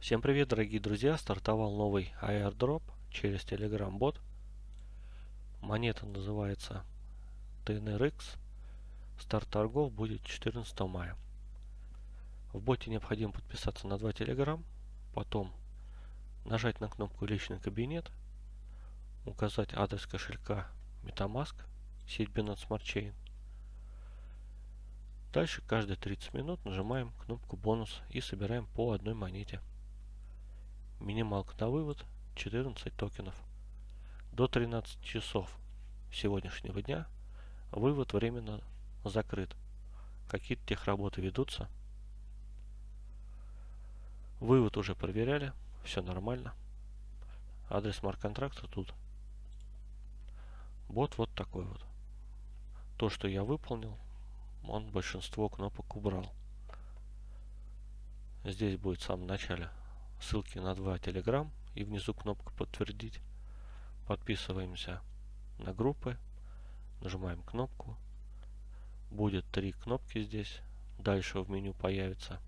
Всем привет, дорогие друзья! Стартовал новый airdrop через Telegram бот. Монета называется TNRX. Старт торгов будет 14 мая. В боте необходимо подписаться на два Telegram, потом нажать на кнопку личный кабинет, указать адрес кошелька MetaMask, сеть Binance Smart Chain. Дальше каждые 30 минут нажимаем кнопку бонус и собираем по одной монете. Минималка на вывод 14 токенов. До 13 часов сегодняшнего дня вывод временно закрыт. Какие-то техработы ведутся. Вывод уже проверяли, все нормально. Адрес смарт-контракта тут. Бот вот такой вот. То, что я выполнил, он большинство кнопок убрал. Здесь будет в самом начале ссылки на два Telegram и внизу кнопка подтвердить. Подписываемся на группы, нажимаем кнопку. Будет три кнопки здесь. Дальше в меню появится.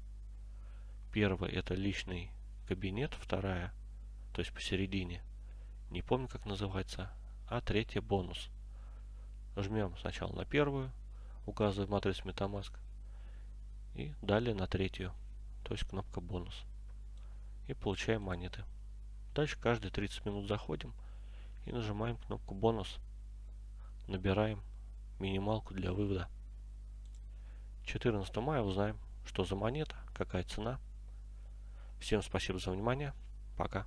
Первая это личный кабинет, вторая, то есть посередине, не помню как называется, а третья бонус. Жмем сначала на первую, указываем адрес MetaMask и далее на третью, то есть кнопка бонус и получаем монеты. Дальше каждые 30 минут заходим и нажимаем кнопку бонус. Набираем минималку для вывода. 14 мая узнаем, что за монета, какая цена. Всем спасибо за внимание. Пока.